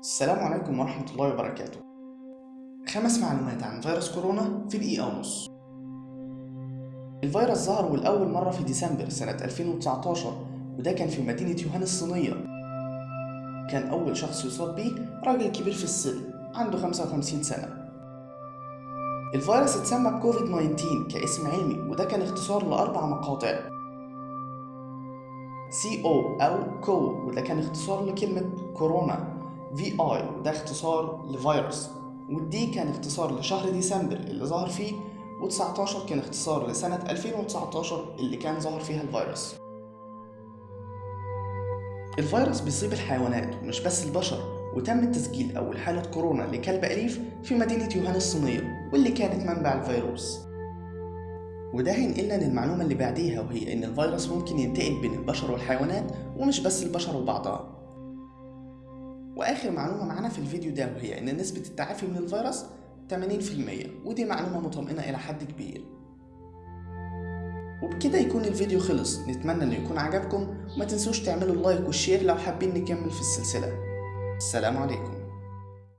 السلام عليكم ورحمة الله وبركاته. خمس معلومات عن فيروس كورونا في دقيقة ونص. الفيروس ظهر والأول مرة في ديسمبر سنة 2019 وده كان في مدينة يوهان الصينية. كان أول شخص يصاب بيه راجل كبير في السن عنده 55 سنة. الفيروس اتسمى بكوفيد 19 كاسم علمي وده كان اختصار لأربع مقاطع. C O أو كو وده كان اختصار لكلمة كورونا. V I وده اختصار لفيروس. وال D كان اختصار لشهر ديسمبر اللي ظهر فيه و19 كان اختصار لسنة 2019 اللي كان ظهر فيها الفيروس. الفيروس بيصيب الحيوانات ومش بس البشر وتم تسجيل أول حالة كورونا لكلب أليف في مدينة ووهان الصينية واللي كانت منبع الفيروس. وده هينقلنا للمعلومة اللي بعديها وهي إن الفيروس ممكن ينتقل بين البشر والحيوانات ومش بس البشر وبعضها. وآخر معلومة معانا في الفيديو ده وهي إن نسبة التعافي من الفيروس 80% ودي معلومة مطمئنة إلى حد كبير. وبكده يكون الفيديو خلص. نتمنى إنه يكون عجبكم. وما تنسوش تعملوا اللايك والشير لو حابين نكمل في السلسلة. السلام عليكم.